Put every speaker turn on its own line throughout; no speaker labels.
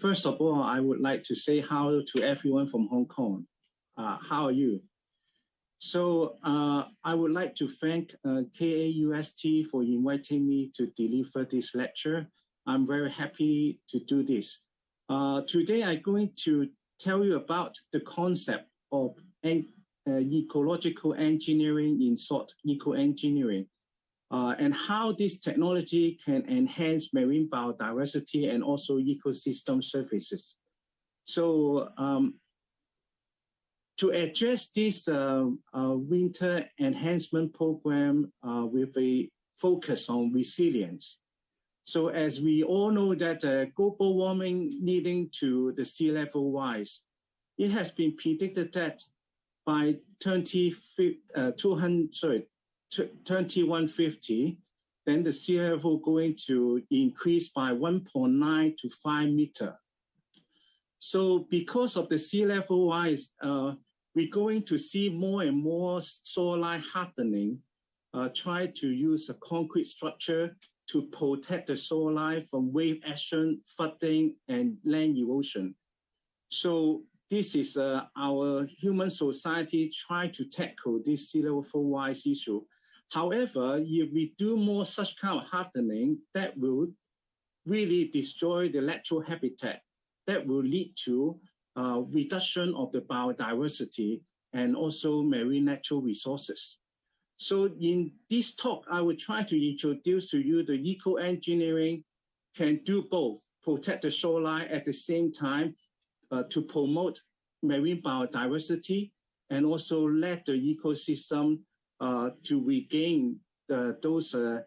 first of all, I would like to say hello to everyone from Hong Kong. Uh, how are you? So uh, I would like to thank uh, KAUST for inviting me to deliver this lecture. I'm very happy to do this. Uh, today I'm going to tell you about the concept of uh, ecological engineering in short eco-engineering uh, and how this technology can enhance marine biodiversity and also ecosystem services. So um, to address this uh, uh, winter enhancement program uh, with a focus on resilience. So as we all know that uh, global warming leading to the sea level rise, it has been predicted that by 20, uh, 200, sorry, 2150, then the sea level going to increase by 1.9 to 5 meter. So because of the sea level rise, uh, we're going to see more and more shoreline hardening, uh, try to use a concrete structure to protect the shoreline from wave action, flooding, and land erosion. So this is uh, our human society trying to tackle this sea level rise issue However, if we do more such kind of hardening, that will really destroy the natural habitat. That will lead to uh, reduction of the biodiversity and also marine natural resources. So in this talk, I will try to introduce to you the eco-engineering can do both, protect the shoreline at the same time uh, to promote marine biodiversity and also let the ecosystem to regain those uh,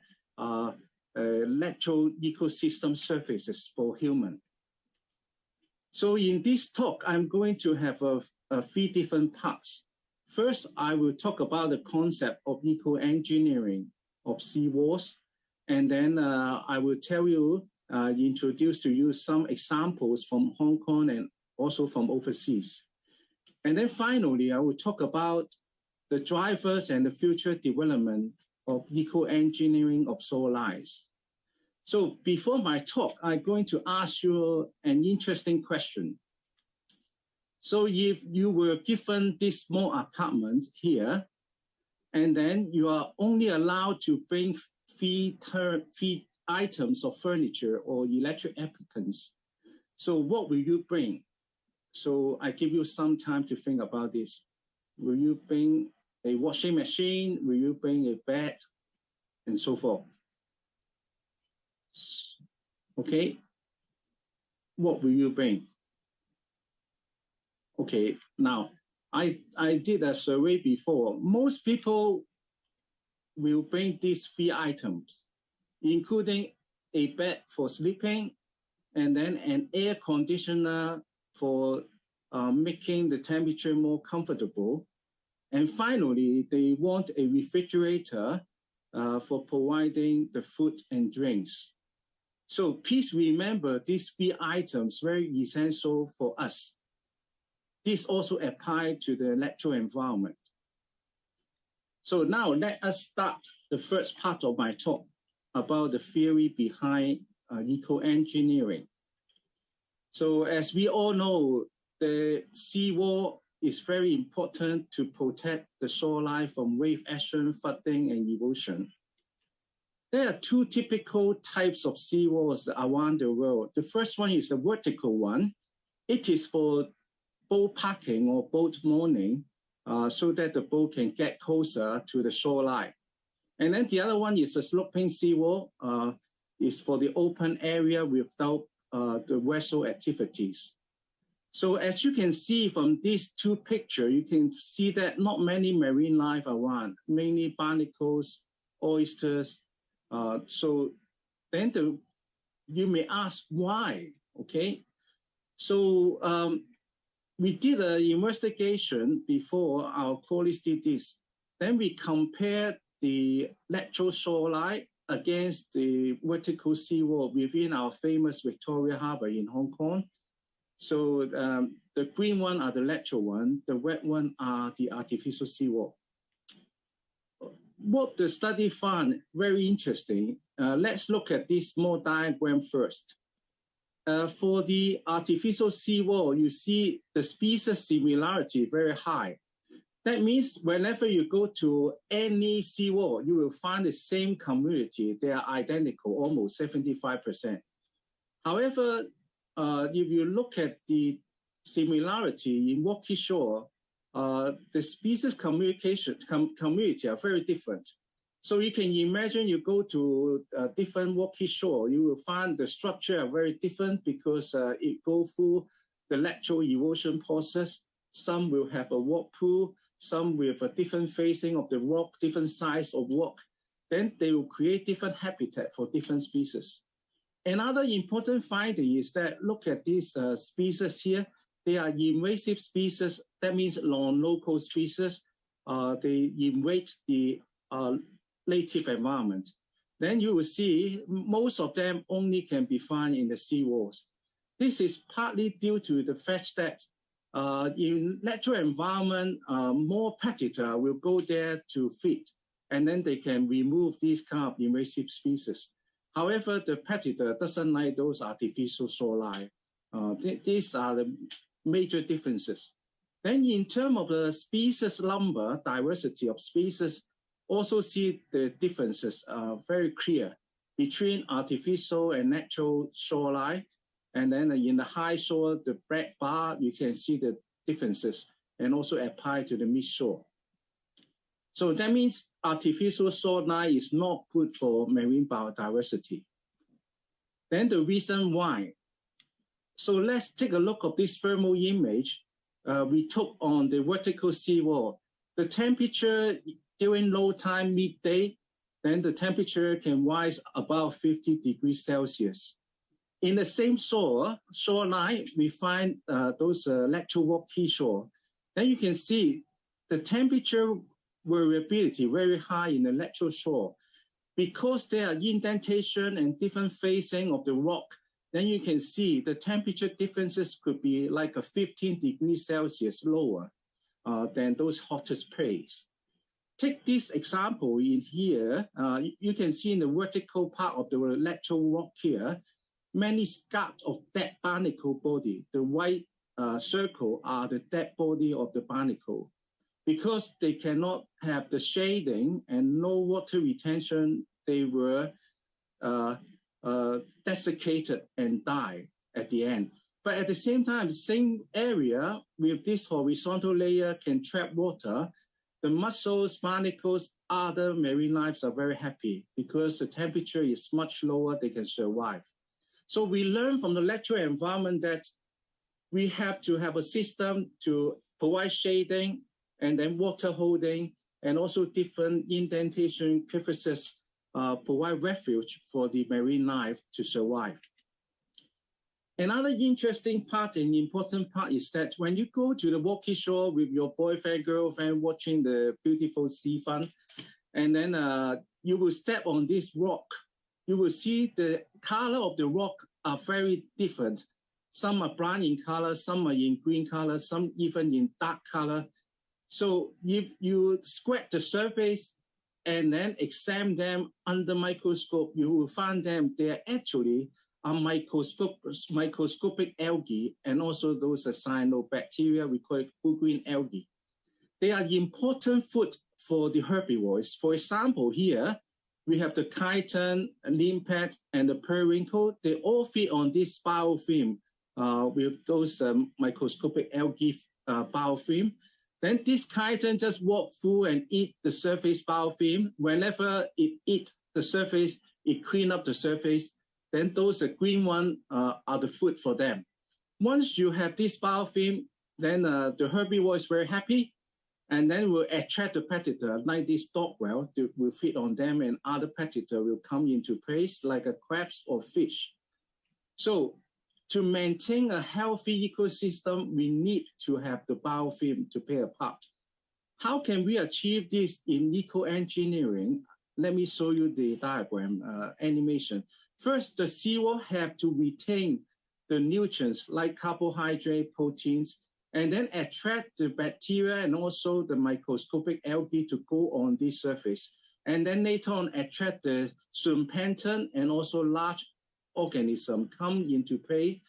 uh, natural ecosystem services for human. So in this talk, I'm going to have a, a three different parts. First, I will talk about the concept of eco-engineering of seawalls. And then uh, I will tell you, uh, introduce to you some examples from Hong Kong and also from overseas. And then finally, I will talk about the drivers and the future development of eco-engineering of lines. So before my talk, I'm going to ask you an interesting question. So if you were given this small apartment here, and then you are only allowed to bring three, three items of furniture or electric applicants, so what will you bring? So I give you some time to think about this. Will you bring a washing machine? Will you bring a bed? And so forth. Okay. What will you bring? Okay, now I, I did a survey before. Most people will bring these three items, including a bed for sleeping, and then an air conditioner for uh, making the temperature more comfortable, and finally, they want a refrigerator uh, for providing the food and drinks. So please remember these three items very essential for us. This also applies to the natural environment. So now let us start the first part of my talk about the theory behind uh, eco-engineering. So as we all know, the seawall is very important to protect the shoreline from wave action, flooding, and erosion. There are two typical types of seawalls around the world. The first one is a vertical one. It is for boat parking or boat mooring uh, so that the boat can get closer to the shoreline. And then the other one is a sloping seawall. Uh, is for the open area without uh, the vessel activities. So as you can see from these two pictures, you can see that not many marine life around, mainly barnacles, oysters. Uh, so then the, you may ask why, okay? So um, we did an investigation before our colleagues did this. Then we compared the natural shoreline against the vertical seawall within our famous Victoria Harbour in Hong Kong. So um, the green one are the natural one, the red one are the artificial seawall. What the study found very interesting. Uh, let's look at this small diagram first. uh, for the artificial seawall, you see the species similarity very high. That means whenever you go to any seawall, you will find the same community. They are identical, almost 75%. However, uh, if you look at the similarity in rocky shore, uh, the species communication com community are very different. So you can imagine you go to a different rocky shore, you will find the structure are very different because uh, it go through the lateral erosion process. Some will have a rock pool, some with a different facing of the rock, different size of rock. Then they will create different habitat for different species. Another important finding is that look at these uh, species here. They are invasive species. That means non-local species. Uh, they invade the uh, native environment, then you will see most of them only can be found in the seawalls. This is partly due to the fact that uh, in natural environment, uh, more predator will go there to feed, and then they can remove these kind of invasive species. However, the predator doesn't like those artificial shoreline. Uh, th these are the major differences. Then in terms of the species number, diversity of species, also see the differences uh, very clear between artificial and natural shoreline. And then in the high shore, the black bar, you can see the differences and also apply to the mid shore. So that means artificial shoreline is not good for marine biodiversity. Then the reason why. So let's take a look at this thermal image uh, we took on the vertical seawall. The temperature during low time midday, then the temperature can rise above 50 degrees Celsius. In the same shore, shoreline, we find uh, those uh, lateral rocky shore. Then you can see the temperature variability very high in the lateral shore. Because there are indentation and different facing of the rock, then you can see the temperature differences could be like a 15 degrees Celsius lower uh, than those hottest place take this example in here, uh, you can see in the vertical part of the lateral rock here, many scabs of dead barnacle body. The white uh, circle are the dead body of the barnacle. Because they cannot have the shading and no water retention, they were uh, uh, desiccated and die at the end. But at the same time, same area with this horizontal layer can trap water the mussels, barnacles, other marine lives are very happy because the temperature is much lower, they can survive. So we learn from the natural environment that we have to have a system to provide shading and then water holding and also different indentation crevices uh, provide refuge for the marine life to survive. Another interesting part and important part is that when you go to the rocky shore with your boyfriend, girlfriend, watching the beautiful sea front, and then uh, you will step on this rock, you will see the color of the rock are very different. Some are brown in color, some are in green color, some even in dark color. So if you scratch the surface and then examine them under microscope, you will find them, they are actually are microscopic, microscopic algae and also those are cyanobacteria, we call it blue green algae. They are the important food for the herbivores. For example, here we have the chiton, limpet, and the periwinkle. They all feed on this biofilm uh, with those um, microscopic algae uh, biofilm. Then this chiton just walk through and eat the surface biofilm. Whenever it eat the surface, it clean up the surface then those uh, green one uh, are the food for them. Once you have this biofilm, then uh, the herbivore is very happy and then will attract the predator like this dog whelk will feed on them and other predator will come into place like a crabs or fish. So to maintain a healthy ecosystem, we need to have the biofilm to play a part. How can we achieve this in eco-engineering? Let me show you the diagram uh, animation. First, the seawall have to retain the nutrients like carbohydrate, proteins, and then attract the bacteria and also the microscopic algae to go on this surface. And then later on attract the zooplankton and also large organism come into play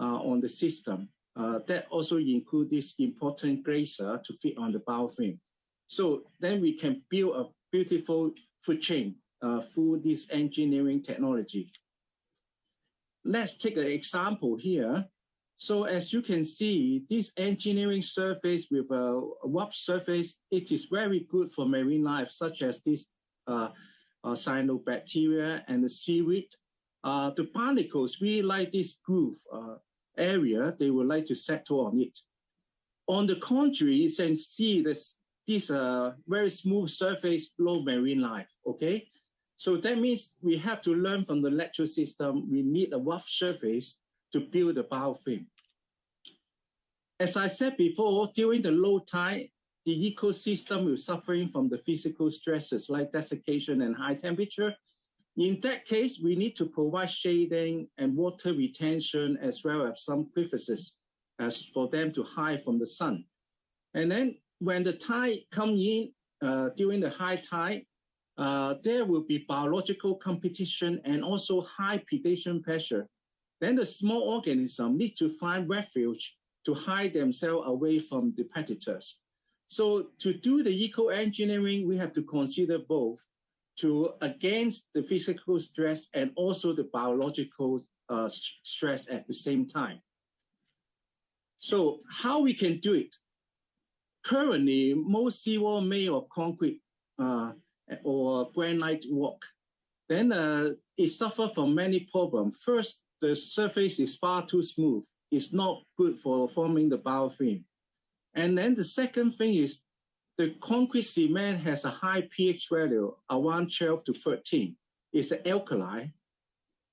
uh, on the system. Uh, that also include this important grazer to fit on the biofilm. So then we can build a beautiful food chain uh, through this engineering technology. Let's take an example here. So as you can see, this engineering surface with a warp surface, it is very good for marine life, such as this uh, uh, cyanobacteria and the seaweed. The barnacles really like this groove uh, area, they would like to settle on it. On the contrary, you can see this, this uh, very smooth surface, low marine life, okay? So that means we have to learn from the lateral system, we need a rough surface to build a biofilm. As I said before, during the low tide, the ecosystem is suffering from the physical stresses like desiccation and high temperature, in that case, we need to provide shading and water retention as well as some crevices as for them to hide from the sun. And then when the tide come in uh, during the high tide, uh, there will be biological competition and also high predation pressure. Then the small organism need to find refuge to hide themselves away from the predators. So to do the eco-engineering, we have to consider both to against the physical stress and also the biological uh, stress at the same time. So how we can do it? Currently, most seawall made of concrete uh, or granite rock. Then uh, it suffers from many problems. First, the surface is far too smooth. It's not good for forming the biofilm. And then the second thing is the concrete cement has a high pH value, around 12 to 13. It's an alkali.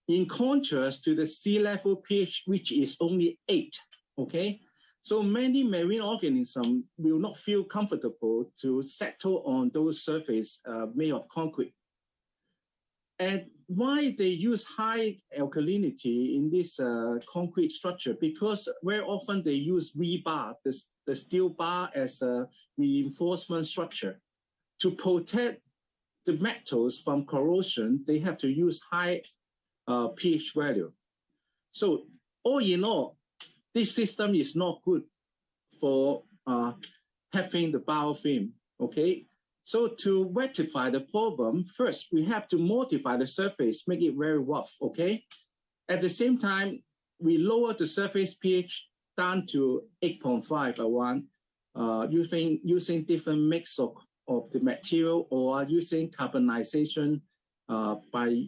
In contrast to the sea level pH, which is only 8, okay? So many marine organisms will not feel comfortable to settle on those surfaces uh, made of concrete. And why they use high alkalinity in this uh, concrete structure? Because very often they use rebar, the, the steel bar as a reinforcement structure. To protect the metals from corrosion, they have to use high uh, pH value. So all in all, this system is not good for uh, having the biofilm, okay? So to rectify the problem, first we have to modify the surface, make it very rough, okay? At the same time, we lower the surface pH down to 8.5 around uh, using, using different mix of, of the material or using carbonization uh, by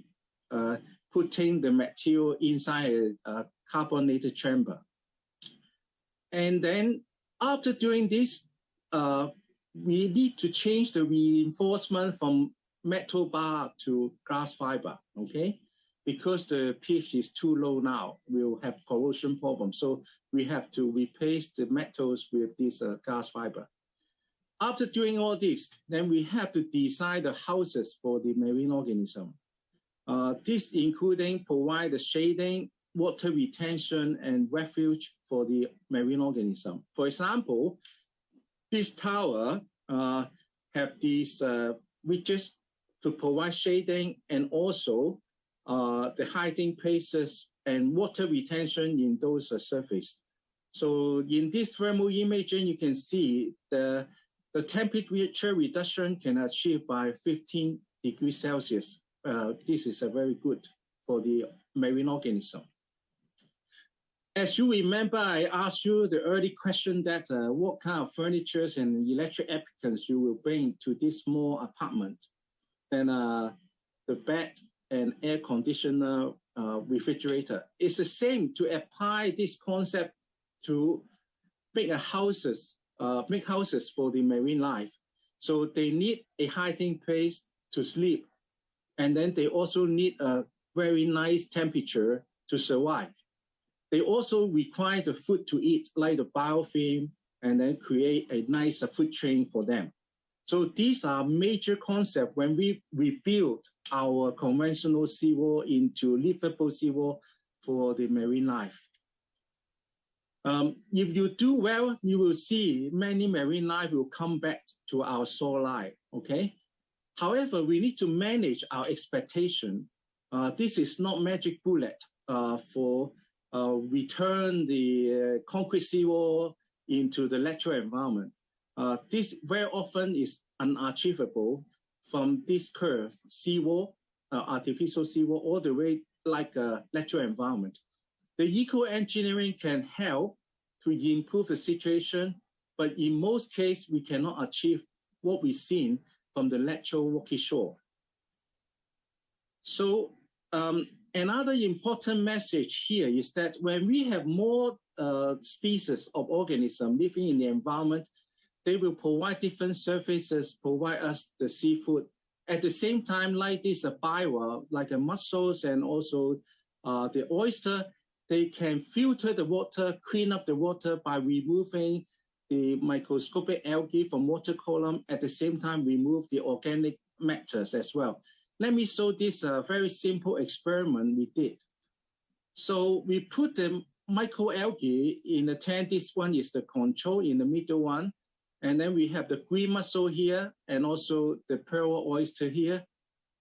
uh, putting the material inside a, a carbonated chamber. And then after doing this, uh, we need to change the reinforcement from metal bar to glass fiber, okay? Because the pH is too low now, we'll have corrosion problem. So we have to replace the metals with this uh, glass fiber. After doing all this, then we have to design the houses for the marine organism. Uh, this including provide the shading, water retention, and refuge for the marine organism. For example, this tower uh, have these uh, ridges to provide shading and also uh, the hiding places and water retention in those uh, surface. So in this thermal imaging, you can see the, the temperature reduction can achieve by 15 degrees Celsius. Uh, this is a very good for the marine organism. As you remember, I asked you the early question that uh, what kind of furnitures and electric applicants you will bring to this small apartment. And uh, the bed and air conditioner uh, refrigerator. It's the same to apply this concept to make houses, uh, make houses for the marine life. So they need a hiding place to sleep. And then they also need a very nice temperature to survive. They also require the food to eat, like the biofilm, and then create a nice food chain for them. So these are major concepts when we rebuild our conventional seawall into livable seawall for the marine life. Um, if you do well, you will see many marine life will come back to our shoreline, okay? However, we need to manage our expectation. Uh, this is not magic bullet uh, for uh, return the uh, concrete seawall into the natural environment. Uh, this very often is unachievable from this curve, seawall, artificial seawall, all the way like a natural environment. The eco-engineering can help to improve the situation, but in most cases, we cannot achieve what we've seen from the natural rocky shore. So um, another important message here is that when we have more uh, species of organism living in the environment, they will provide different services, provide us the seafood. At the same time, like this a bivalve, like the mussels and also uh, the oyster, they can filter the water, clean up the water by removing the microscopic algae from water column, at the same time remove the organic matters as well. Let me show this uh, very simple experiment we did. So we put the microalgae in the tank. This one is the control in the middle one. And then we have the green mussel here and also the pearl oyster here.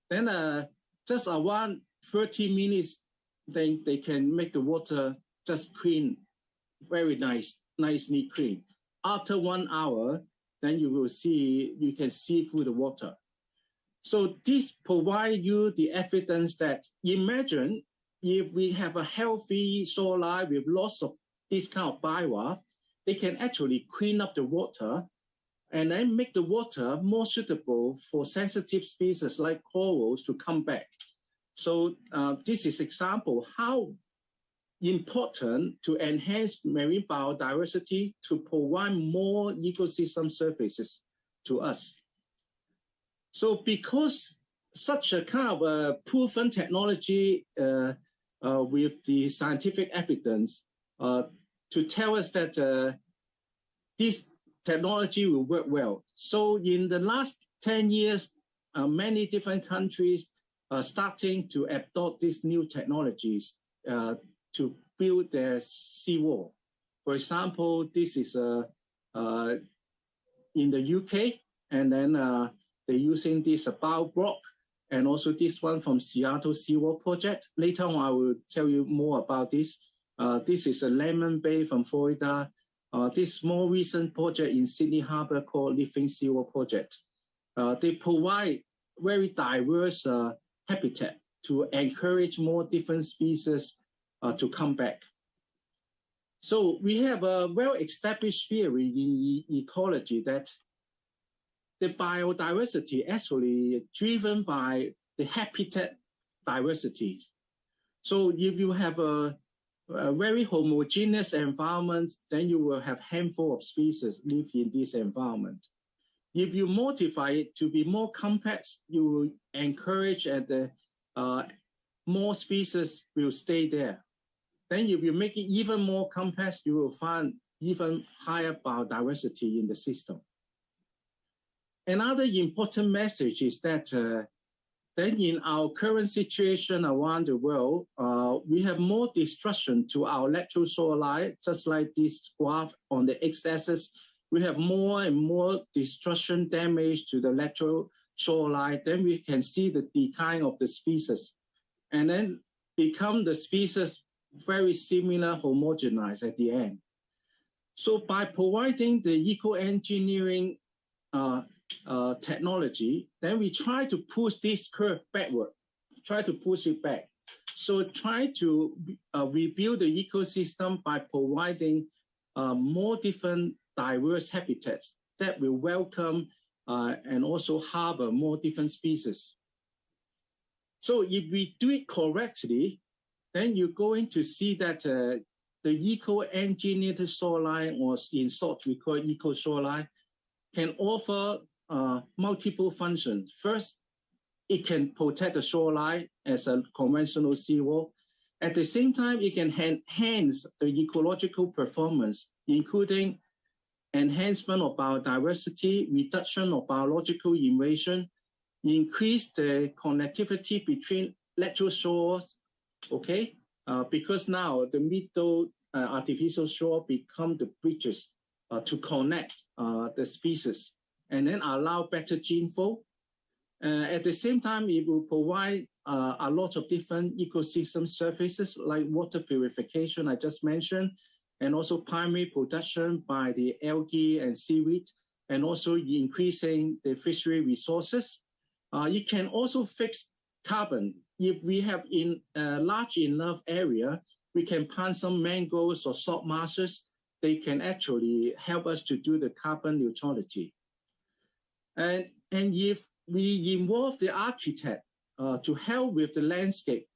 Then uh, just around 30 minutes, then they can make the water just clean, very nice, nicely clean. After one hour, then you will see, you can see through the water. So this provide you the evidence that imagine if we have a healthy shoreline with lots of this kind of bivalve, they can actually clean up the water and then make the water more suitable for sensitive species like corals to come back. So uh, this is example how important to enhance marine biodiversity to provide more ecosystem services to us. So because such a kind of a proven technology uh, uh, with the scientific evidence uh, to tell us that uh, this technology will work well. So in the last 10 years, uh, many different countries are starting to adopt these new technologies uh, to build their seawall. For example, this is in the UK, and then they're using this BioBlock and also this one from Seattle Seawall Project. Later on, I will tell you more about this. Uh, this is a Lemon Bay from Florida. Uh, this more recent project in Sydney Harbor called Living Seawall Project. Uh, they provide very diverse uh, habitat to encourage more different species uh, to come back. So we have a well-established theory in ecology that the biodiversity actually driven by the habitat diversity. So if you have a, a, very homogeneous environment, then you will have handful of species live in this environment. If you modify it to be more complex, you will encourage and the uh, more species will stay there. Then if you make it even more complex, you will find even higher biodiversity in the system. Another important message is that uh, then in our current situation around the world, uh, we have more destruction to our lateral shoreline, just like this graph on the x-axis. We have more and more destruction damage to the lateral shoreline. Then we can see the decline of the species and then become the species very similar, homogenized at the end. So by providing the eco-engineering uh, uh, technology, then we try to push this curve backward, try to push it back. So try to uh, rebuild the ecosystem by providing uh, more different diverse habitats that will welcome uh, and also harbor more different species. So if we do it correctly, then you're going to see that uh, the eco-engineered shoreline or in short we call eco shoreline can offer uh, multiple functions. First, it can protect the shoreline as a conventional seawall. At the same time, it can enhance the ecological performance, including enhancement of biodiversity, reduction of biological invasion, increase the connectivity between lateral shores, okay? Uh, because now the middle uh, artificial shore become the bridges uh, to connect uh, the species and then allow better gene flow. Uh, at the same time, it will provide uh, a lot of different ecosystem services like water purification I just mentioned, and also primary production by the algae and seaweed, and also increasing the fishery resources. Uh, it can also fix carbon. If we have in a large enough area, we can plant some mangroves or salt marshes. They can actually help us to do the carbon neutrality. And, and if we involve the architect uh, to help with the landscape,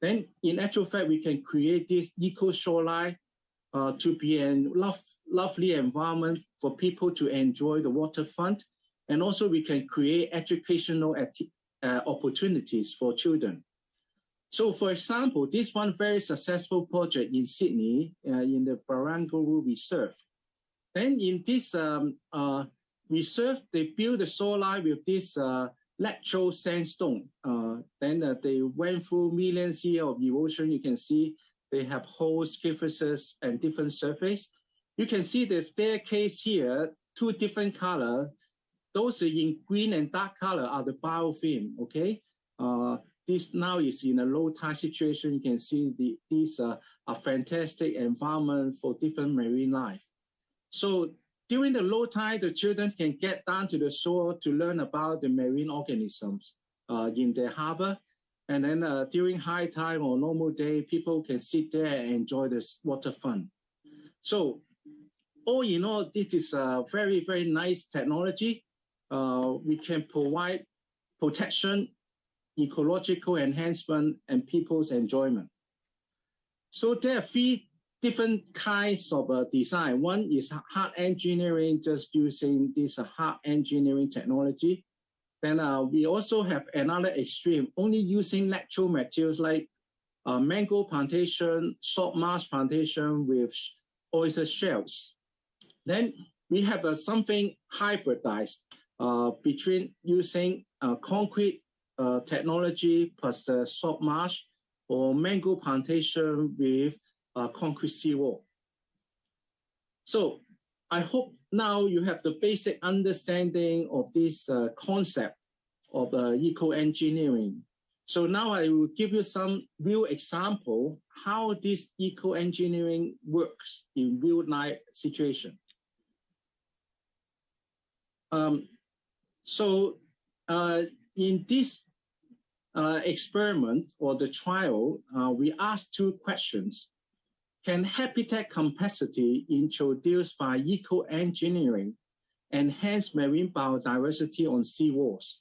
then in actual fact, we can create this eco shoreline uh, to be a love, lovely environment for people to enjoy the waterfront. And also we can create educational uh, opportunities for children. So for example, this one very successful project in Sydney, uh, in the Barangaroo Reserve. Then in this um, uh, reserve, they built the shoreline with this uh, lateral sandstone. Uh, then uh, they went through millions years of erosion. You can see they have holes, crevices, and different surface. You can see the staircase here, two different color. Those in green and dark color are the biofilm, okay? Uh, this now is in a low tide situation. You can see the, these are a fantastic environment for different marine life. So during the low tide, the children can get down to the shore to learn about the marine organisms uh, in the harbor. And then uh, during high tide or normal day, people can sit there and enjoy this water fun. So all in all, this is a very, very nice technology. Uh, we can provide protection ecological enhancement, and people's enjoyment. So there are three different kinds of uh, design. One is hard engineering, just using this uh, hard engineering technology. Then uh, we also have another extreme, only using natural materials like uh, mango plantation, salt marsh plantation with oyster shells. Then we have uh, something hybridized uh, between using concrete technology plus the salt marsh or mango plantation with uh, concrete seawall. So I hope now you have the basic understanding of this uh, concept of uh, eco-engineering. So now I will give you some real example how this eco-engineering works in real life situation. Um, so uh, in this uh, experiment or the trial, uh, we asked two questions. Can habitat capacity introduced by eco-engineering enhance marine biodiversity on seawalls?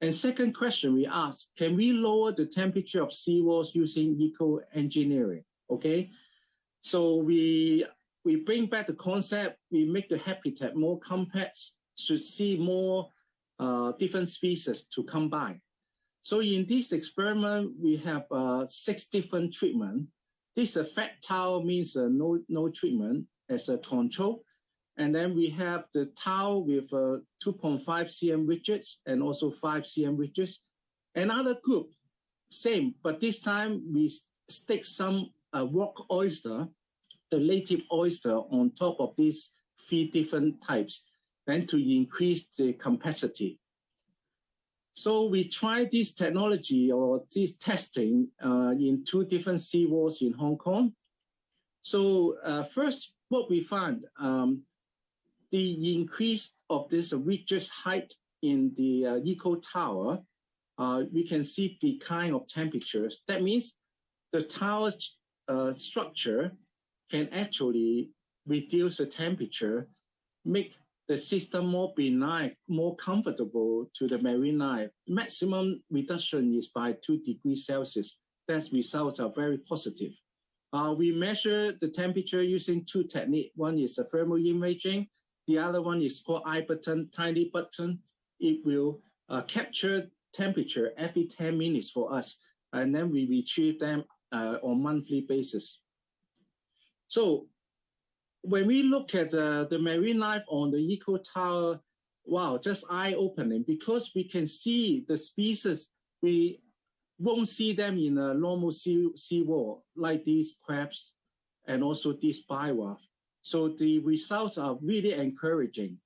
And second question we asked, can we lower the temperature of seawalls using eco-engineering? Okay, so we, we bring back the concept, we make the habitat more complex, to see more uh, different species to come by. So in this experiment, we have uh, six different treatment. This fat towel means uh, no, no treatment as a control. And then we have the towel with uh, 2.5 cm ridges and also 5 cm ridges. Another group, same, but this time we stick some uh, rock oyster, the native oyster on top of these three different types, then to increase the capacity. So we tried this technology or this testing uh, in two different seawalls in Hong Kong. So uh, first, what we found, um, the increase of this ridges height in the uh, eco tower, uh, we can see decline of temperatures. That means the tower uh, structure can actually reduce the temperature, make the system more benign, more comfortable to the marine life. Maximum reduction is by two degrees Celsius. That results are very positive. Uh, we measure the temperature using two techniques. One is a thermal imaging. The other one is called iButton, tiny button. It will uh, capture temperature every 10 minutes for us. And then we retrieve them uh, on monthly basis. So when we look at uh, the marine life on the eco tower, wow, just eye-opening because we can see the species, we won't see them in a normal sea, sea wall, like these crabs and also these bivalve. So the results are really encouraging.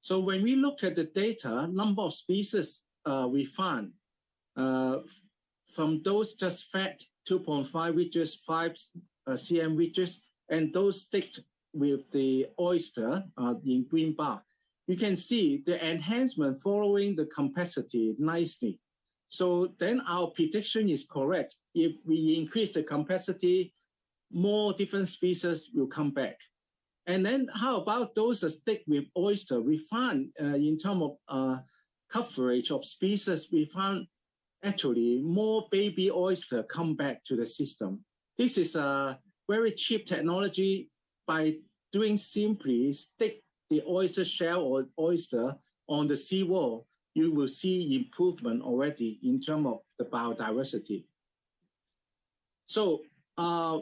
So when we look at the data, number of species uh, we found, uh, from those just fed 2.5 ridges, 5 uh, cm ridges, and those sticked with the oyster uh, in green bar, you can see the enhancement following the capacity nicely. So then our prediction is correct. If we increase the capacity, more different species will come back. And then how about those that stick with oyster? We found uh, in terms of uh, coverage of species, we found actually more baby oyster come back to the system. This is a very cheap technology by doing simply stick the oyster shell or oyster on the seawall, you will see improvement already in terms of the biodiversity. So uh,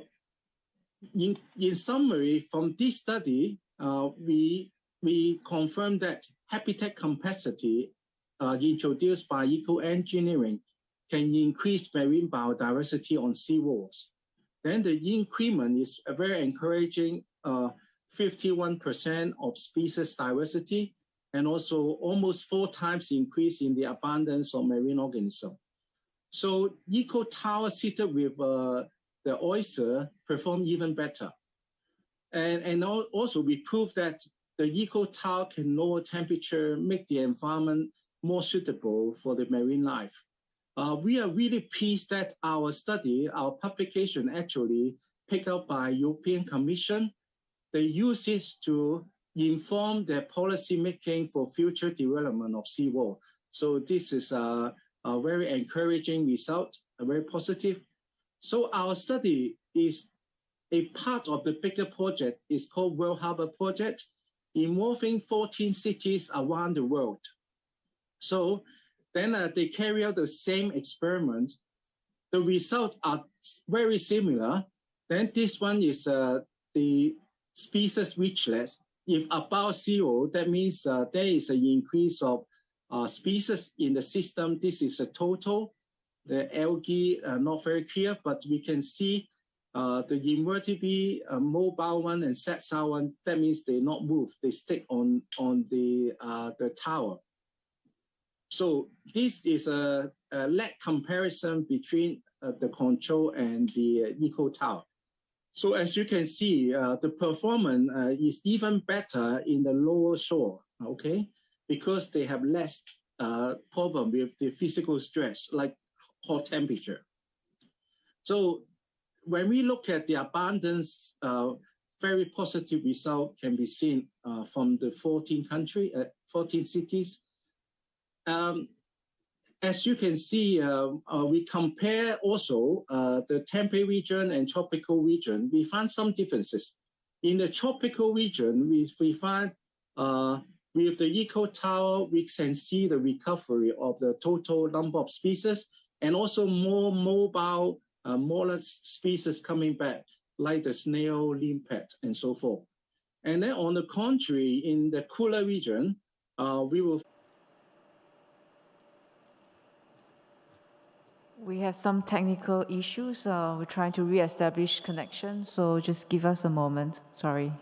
in, in summary, from this study, uh, we, we confirm that habitat capacity uh, introduced by eco-engineering can increase marine biodiversity on seawalls. Then the increment is a very encouraging, 51% uh, of species diversity, and also almost four times increase in the abundance of marine organisms. So eco tower seated with uh, the oyster perform even better. And, and also we prove that the eco tower can lower temperature, make the environment more suitable for the marine life. Uh, we are really pleased that our study, our publication actually picked up by European Commission. They use it to inform their policy making for future development of seawall. So this is a, a very encouraging result, a very positive. So our study is a part of the bigger project. It's called World Harbor Project, involving 14 cities around the world. So then uh, they carry out the same experiment. The results are very similar. Then this one is uh, the species richness. If above zero, that means uh, there is an increase of uh, species in the system. This is a total. The algae uh, not very clear, but we can see uh, the invertebrate, uh, mobile one and sessile one, that means they not move, they stick on, on the, uh, the tower. So this is a, a lag comparison between uh, the control and the eco tower. So as you can see, uh, the performance uh, is even better in the lower shore, okay? Because they have less uh, problem with the physical stress, like hot temperature. So when we look at the abundance, uh, very positive result can be seen from the 14 country, 14 cities um, as you can see, uh, uh, we compare also uh, the temperate region and tropical region. We find some differences. In the tropical region, we, we find uh, with the eco tower, we can see the recovery of the total number of species and also more mobile uh, mollusk species coming back, like the snail, limpet, and so forth. And then on the contrary, in the cooler region, uh, we will
We have some technical issues. Uh, we're trying to re-establish connection, so just give us a moment. Sorry.